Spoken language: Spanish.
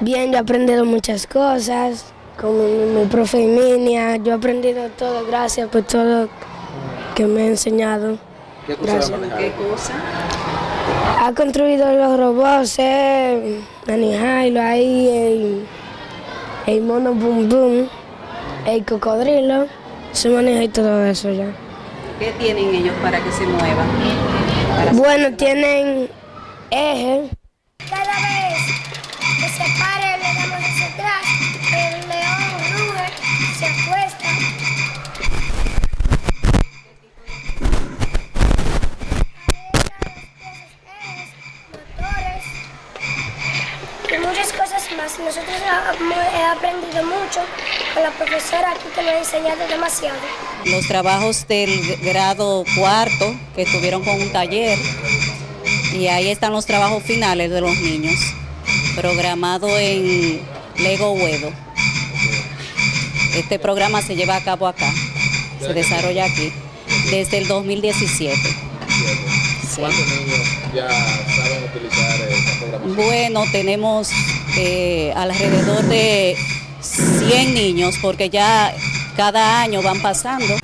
Bien, yo he aprendido muchas cosas, como mi, mi profe Emilia, yo he aprendido todo, gracias por todo que me ha enseñado. ¿Qué cosa? ¿Qué cosa? Ha construido los robots, eh, Jailo ahí, el, el mono boom boom, el cocodrilo, se maneja y todo eso ya. ¿Qué tienen ellos para que se muevan? Para- Bueno, tienen eje, muchas cosas más. Nosotros hemos aprendido mucho con la profesora aquí que nos ha enseñado demasiado. los trabajos del grado cuarto que estuvieron con un taller y ahí están los trabajos finales de los niños, programado en Lego Huedo. Este programa se lleva a cabo acá, se desarrolla aquí desde el 2017. ¿Cuántos niños ya saben utilizar esta programación? Bueno, tenemos eh, alrededor de 100 niños porque ya cada año van pasando.